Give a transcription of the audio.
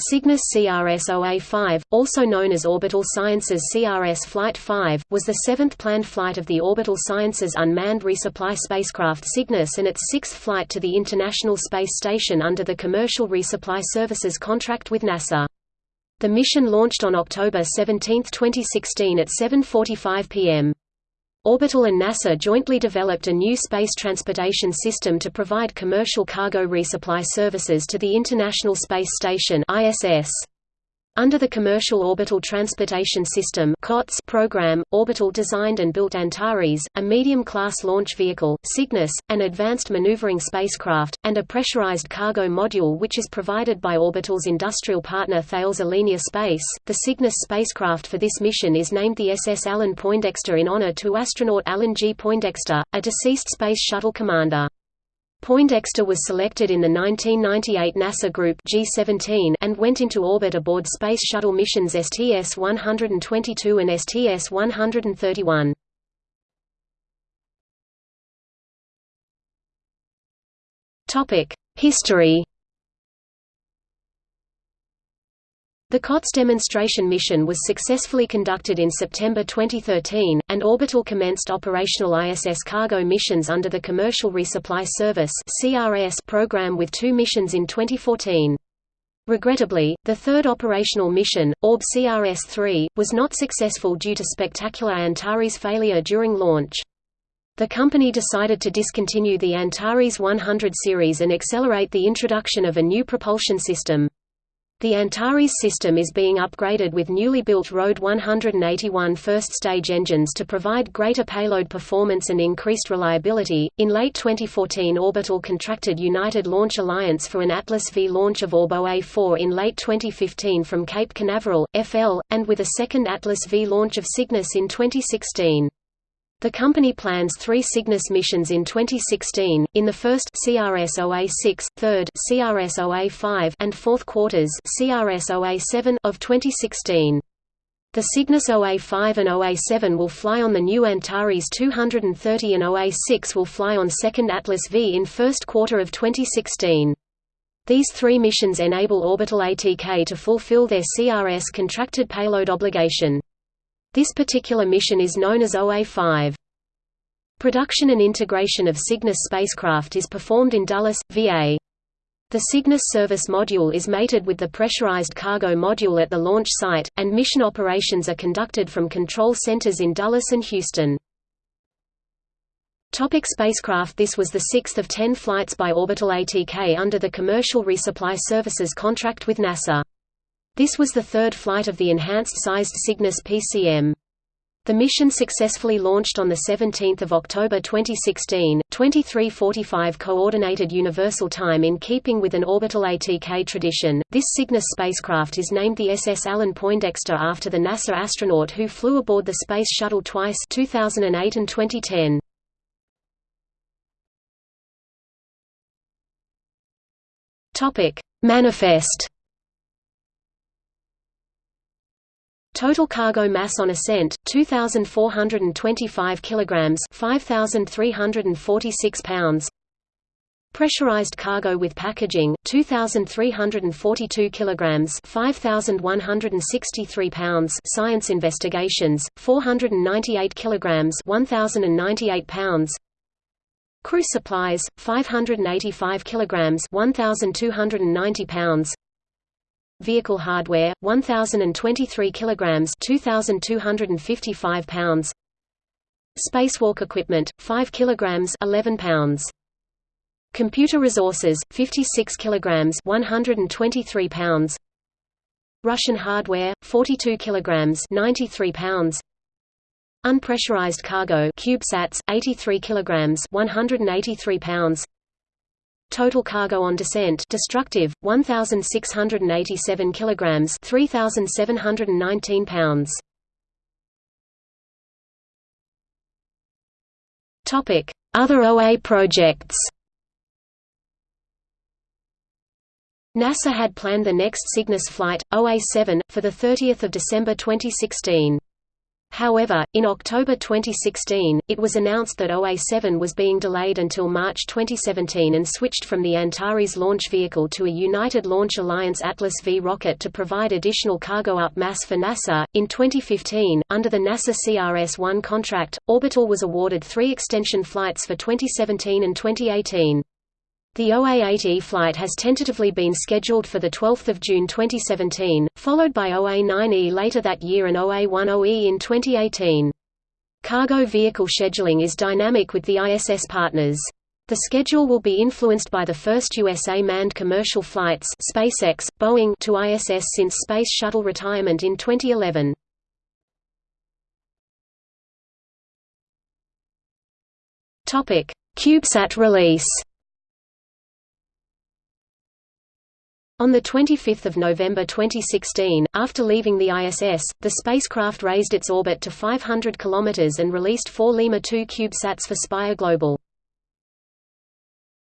Cygnus CRS-OA-5, also known as Orbital Sciences CRS Flight 5, was the seventh planned flight of the Orbital Sciences unmanned resupply spacecraft Cygnus and its sixth flight to the International Space Station under the Commercial Resupply Services contract with NASA. The mission launched on October 17, 2016 at 7.45 p.m. Orbital and NASA jointly developed a new space transportation system to provide commercial cargo resupply services to the International Space Station ISS. Under the Commercial Orbital Transportation System program, Orbital designed and built Antares, a medium-class launch vehicle, Cygnus, an advanced maneuvering spacecraft, and a pressurized cargo module which is provided by Orbital's industrial partner Thales Alenia Space. The Cygnus spacecraft for this mission is named the SS Alan Poindexter in honor to astronaut Alan G. Poindexter, a deceased Space Shuttle commander. Poindexter was selected in the 1998 NASA Group G17 and went into orbit aboard Space Shuttle missions STS-122 and STS-131. Topic: History The COTS demonstration mission was successfully conducted in September 2013, and Orbital commenced operational ISS cargo missions under the Commercial Resupply Service program with two missions in 2014. Regrettably, the third operational mission, Orb CRS-3, was not successful due to spectacular Antares failure during launch. The company decided to discontinue the Antares 100 series and accelerate the introduction of a new propulsion system. The Antares system is being upgraded with newly built RD 181 first-stage engines to provide greater payload performance and increased reliability. In late 2014, Orbital contracted United Launch Alliance for an Atlas V launch of ORB-OA-4 in late 2015 from Cape Canaveral, FL, and with a second Atlas V launch of Cygnus in 2016. The company plans three Cygnus missions in 2016, in the first CRS-OA-6, third CRS-OA-5 and fourth quarters CRS-OA-7 of 2016. The Cygnus OA-5 and OA-7 will fly on the new Antares 230 and OA-6 will fly on second Atlas V in first quarter of 2016. These three missions enable Orbital ATK to fulfill their CRS contracted payload obligation. This particular mission is known as OA-5. Production and integration of Cygnus spacecraft is performed in Dulles, VA. The Cygnus service module is mated with the pressurized cargo module at the launch site, and mission operations are conducted from control centers in Dulles and Houston. Topic spacecraft This was the sixth of ten flights by Orbital ATK under the Commercial Resupply Services contract with NASA. This was the third flight of the enhanced-sized Cygnus PCM. The mission successfully launched on 17 October 2016, 2345 Coordinated Universal Time in keeping with an orbital ATK tradition. This Cygnus spacecraft is named the SS Alan Poindexter after the NASA astronaut who flew aboard the Space Shuttle twice 2008 and 2010. Topic: Manifest Total cargo mass on ascent 2425 kilograms 5346 pounds. Pressurized cargo with packaging 2342 kilograms 5163 pounds. Science investigations 498 kilograms 1098 pounds. Crew supplies 585 kilograms 1290 pounds Vehicle hardware 1023 kilograms 2255 pounds. Spacewalk equipment 5 kilograms 11 pounds. Computer resources 56 kilograms 123 pounds. Russian hardware 42 kilograms 93 pounds. Unpressurized cargo CubeSats 83 kilograms 183 pounds Total cargo on descent destructive 1687 kilograms 3719 pounds. Topic. Other OA projects. NASA had planned the next Cygnus flight, OA-7, for 30 December 2016. However, in October 2016, it was announced that OA-7 was being delayed until March 2017 and switched from the Antares launch vehicle to a United Launch Alliance Atlas V rocket to provide additional cargo up mass for NASA. In 2015, under the NASA CRS-1 contract, Orbital was awarded three extension flights for 2017 and 2018. The OA-8E flight has tentatively been scheduled for 12 June 2017, followed by OA-9E later that year and OA-10E in 2018. Cargo vehicle scheduling is dynamic with the ISS partners. The schedule will be influenced by the first USA manned commercial flights SpaceX, Boeing to ISS since Space Shuttle retirement in 2011. CubeSat release On 25 November 2016, after leaving the ISS, the spacecraft raised its orbit to 500 km and released four Lemur 2 CubeSats for Spire Global.